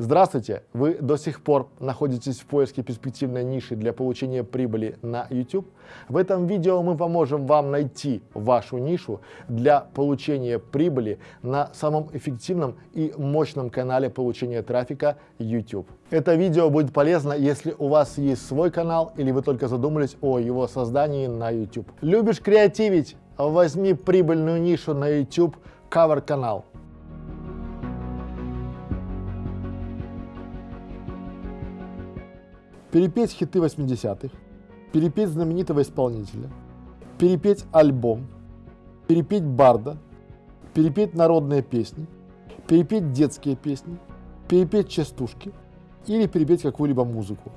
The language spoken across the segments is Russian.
Здравствуйте! Вы до сих пор находитесь в поиске перспективной ниши для получения прибыли на YouTube? В этом видео мы поможем вам найти вашу нишу для получения прибыли на самом эффективном и мощном канале получения трафика YouTube. Это видео будет полезно, если у вас есть свой канал или вы только задумались о его создании на YouTube. Любишь креативить? Возьми прибыльную нишу на YouTube Cover перепеть хиты 80-х, перепеть знаменитого исполнителя, перепеть альбом, перепеть барда, перепеть народные песни, перепеть детские песни, перепеть частушки или перепеть какую-либо музыку.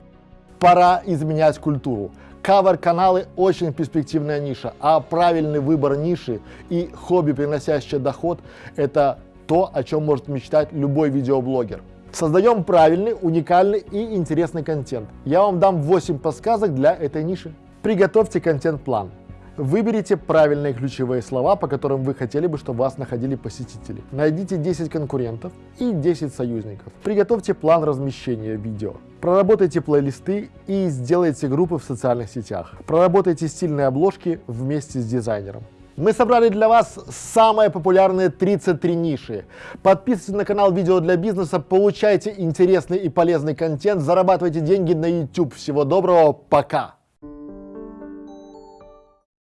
Пора изменять культуру. Кавер-каналы очень перспективная ниша, а правильный выбор ниши и хобби, приносящее доход, это то, о чем может мечтать любой видеоблогер. Создаем правильный, уникальный и интересный контент. Я вам дам 8 подсказок для этой ниши. Приготовьте контент-план. Выберите правильные ключевые слова, по которым вы хотели бы, чтобы вас находили посетители. Найдите 10 конкурентов и 10 союзников. Приготовьте план размещения видео. Проработайте плейлисты и сделайте группы в социальных сетях. Проработайте стильные обложки вместе с дизайнером. Мы собрали для вас самые популярные 33 ниши. Подписывайтесь на канал Видео для бизнеса, получайте интересный и полезный контент, зарабатывайте деньги на YouTube. Всего доброго, пока!